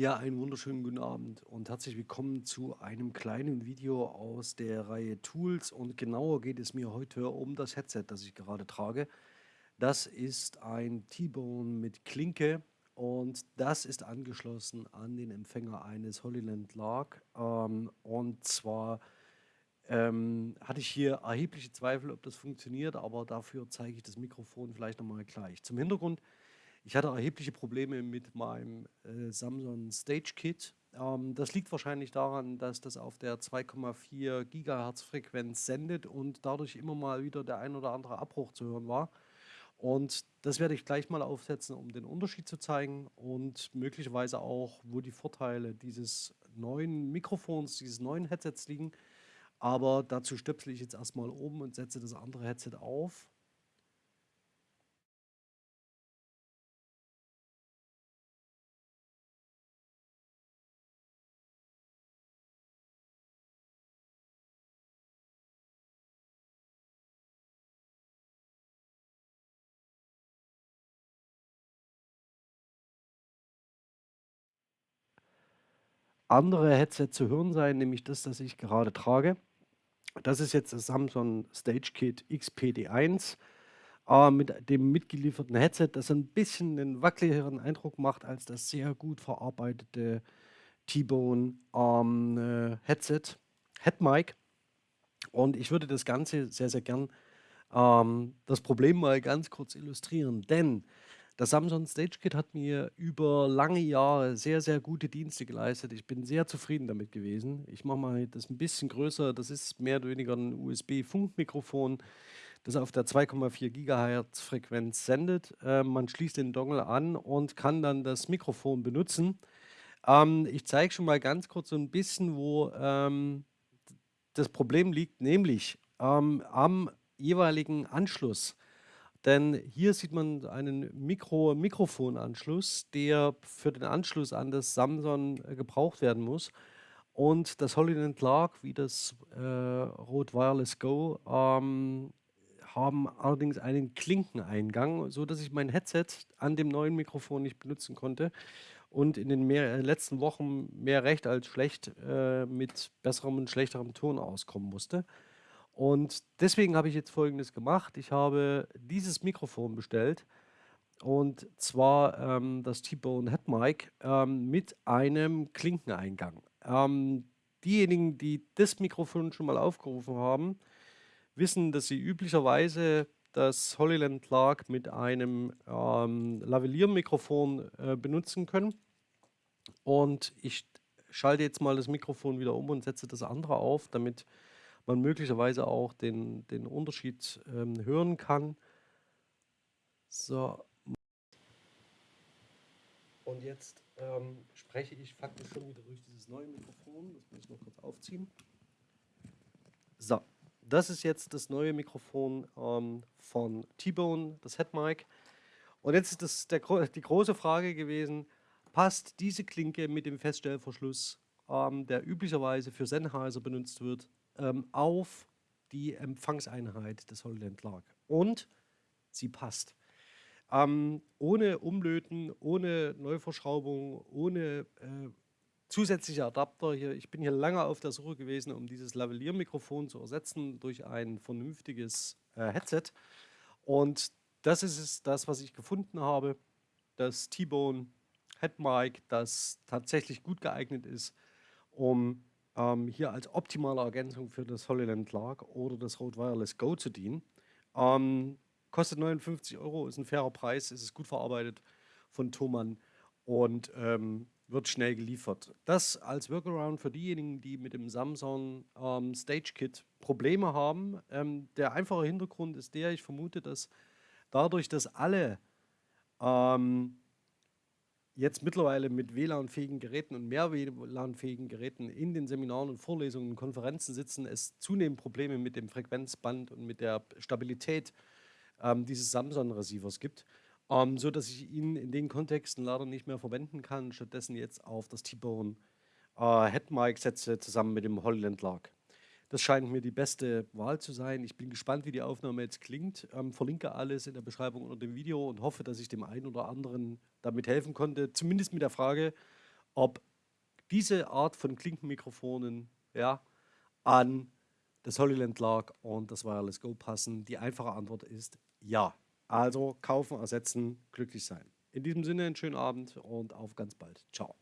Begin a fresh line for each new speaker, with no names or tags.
Ja, einen wunderschönen guten Abend und herzlich willkommen zu einem kleinen Video aus der Reihe Tools und genauer geht es mir heute um das Headset, das ich gerade trage. Das ist ein T-Bone mit Klinke und das ist angeschlossen an den Empfänger eines Holyland Lark ähm, und zwar ähm, hatte ich hier erhebliche Zweifel, ob das funktioniert, aber dafür zeige ich das Mikrofon vielleicht nochmal gleich. Zum Hintergrund ich hatte erhebliche Probleme mit meinem äh, Samsung Stage Kit. Ähm, das liegt wahrscheinlich daran, dass das auf der 2,4 Gigahertz Frequenz sendet und dadurch immer mal wieder der ein oder andere Abbruch zu hören war. Und das werde ich gleich mal aufsetzen, um den Unterschied zu zeigen und möglicherweise auch, wo die Vorteile dieses neuen Mikrofons, dieses neuen Headsets liegen. Aber dazu stöpsel ich jetzt erstmal um und setze das andere Headset auf andere Headset zu hören sein, nämlich das, das ich gerade trage. Das ist jetzt das Samsung Stage Kit XPD1 äh, mit dem mitgelieferten Headset, das ein bisschen einen wackeligeren Eindruck macht als das sehr gut verarbeitete T-Bone ähm, äh, Headset, Headmic. Und ich würde das Ganze sehr, sehr gern ähm, das Problem mal ganz kurz illustrieren, denn das Samsung Stage Kit hat mir über lange Jahre sehr, sehr gute Dienste geleistet. Ich bin sehr zufrieden damit gewesen. Ich mache mal das ein bisschen größer. Das ist mehr oder weniger ein USB-Funkmikrofon, das auf der 2,4 GHz Frequenz sendet. Äh, man schließt den Dongle an und kann dann das Mikrofon benutzen. Ähm, ich zeige schon mal ganz kurz so ein bisschen, wo ähm, das Problem liegt, nämlich ähm, am jeweiligen Anschluss. Denn hier sieht man einen Mikro Mikrofonanschluss, der für den Anschluss an das Samsung äh, gebraucht werden muss. Und das Hollyland Clark wie das äh, Rode Wireless Go ähm, haben allerdings einen Klinkeneingang, sodass ich mein Headset an dem neuen Mikrofon nicht benutzen konnte und in den mehr, äh, letzten Wochen mehr recht als schlecht äh, mit besserem und schlechterem Ton auskommen musste. Und deswegen habe ich jetzt Folgendes gemacht. Ich habe dieses Mikrofon bestellt und zwar ähm, das T-Bone Head Mic ähm, mit einem Klinkeneingang. Ähm, diejenigen, die das Mikrofon schon mal aufgerufen haben, wissen, dass sie üblicherweise das Holyland Clark mit einem ähm, Lavalier-Mikrofon äh, benutzen können. Und ich schalte jetzt mal das Mikrofon wieder um und setze das andere auf, damit man möglicherweise auch den, den Unterschied ähm, hören kann. So. Und jetzt ähm, spreche ich faktisch schon wieder durch dieses neue Mikrofon. Das muss ich noch kurz aufziehen. So, das ist jetzt das neue Mikrofon ähm, von T-Bone, das Headmic. Und jetzt ist das der, die große Frage gewesen, passt diese Klinke mit dem Feststellverschluss, ähm, der üblicherweise für Sennheiser benutzt wird, ähm, auf die Empfangseinheit des Holland Lark. Und sie passt. Ähm, ohne Umlöten, ohne Neuverschraubung, ohne äh, zusätzliche Adapter. Hier, ich bin hier lange auf der Suche gewesen, um dieses Lavalier-Mikrofon zu ersetzen durch ein vernünftiges äh, Headset. Und das ist es, das, was ich gefunden habe. Das T-Bone Headmic, das tatsächlich gut geeignet ist, um ähm, hier als optimale Ergänzung für das Holyland Lark oder das Rode Wireless Go zu dienen. Ähm, kostet 59 Euro, ist ein fairer Preis, ist es gut verarbeitet von Thomann und ähm, wird schnell geliefert. Das als Workaround für diejenigen, die mit dem Samsung ähm, Stage Kit Probleme haben. Ähm, der einfache Hintergrund ist der, ich vermute, dass dadurch, dass alle ähm, jetzt mittlerweile mit WLAN-fähigen Geräten und mehr WLAN-fähigen Geräten in den Seminaren und Vorlesungen und Konferenzen sitzen, es zunehmend Probleme mit dem Frequenzband und mit der Stabilität ähm, dieses Samsung-Receivers gibt, ähm, so dass ich ihn in den Kontexten leider nicht mehr verwenden kann, stattdessen jetzt auf das T-Bone äh, Headmic setze zusammen mit dem Holland Lark. Das scheint mir die beste Wahl zu sein. Ich bin gespannt, wie die Aufnahme jetzt klingt. Ähm, verlinke alles in der Beschreibung unter dem Video und hoffe, dass ich dem einen oder anderen damit helfen konnte. Zumindest mit der Frage, ob diese Art von Klinkenmikrofonen ja, an das Holyland Lark und das Wireless Go passen. Die einfache Antwort ist ja. Also kaufen, ersetzen, glücklich sein. In diesem Sinne einen schönen Abend und auf ganz bald. Ciao.